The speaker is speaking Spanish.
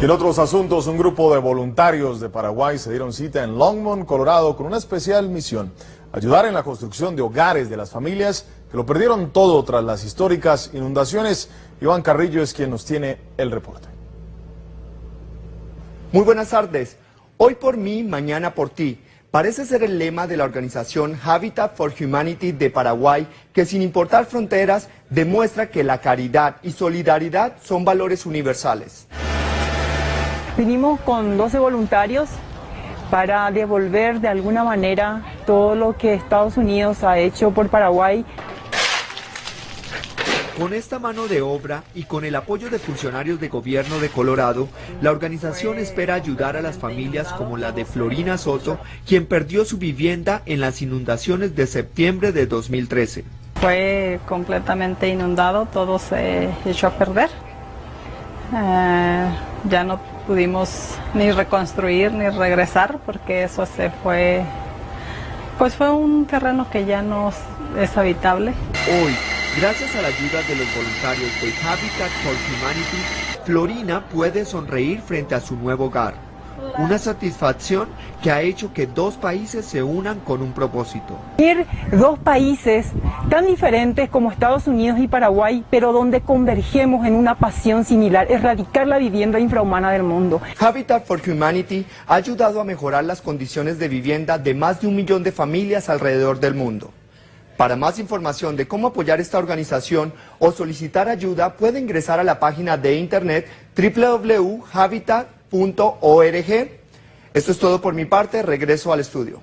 Y en otros asuntos, un grupo de voluntarios de Paraguay se dieron cita en Longmont, Colorado, con una especial misión, ayudar en la construcción de hogares de las familias que lo perdieron todo tras las históricas inundaciones. Iván Carrillo es quien nos tiene el reporte. Muy buenas tardes. Hoy por mí, mañana por ti. Parece ser el lema de la organización Habitat for Humanity de Paraguay, que sin importar fronteras, demuestra que la caridad y solidaridad son valores universales. Vinimos con 12 voluntarios para devolver de alguna manera todo lo que Estados Unidos ha hecho por Paraguay. Con esta mano de obra y con el apoyo de funcionarios de gobierno de Colorado, la organización espera ayudar a las familias como la de Florina Soto, quien perdió su vivienda en las inundaciones de septiembre de 2013. Fue completamente inundado, todo se echó a perder. Eh, ya no pudimos ni reconstruir ni regresar porque eso se fue, pues fue un terreno que ya no es habitable. Hoy, gracias a la ayuda de los voluntarios de Habitat for Humanity, Florina puede sonreír frente a su nuevo hogar. Una satisfacción que ha hecho que dos países se unan con un propósito. Ir dos países tan diferentes como Estados Unidos y Paraguay, pero donde convergemos en una pasión similar, erradicar la vivienda infrahumana del mundo. Habitat for Humanity ha ayudado a mejorar las condiciones de vivienda de más de un millón de familias alrededor del mundo. Para más información de cómo apoyar esta organización o solicitar ayuda, puede ingresar a la página de internet www.habitat.org. Esto es todo por mi parte, regreso al estudio.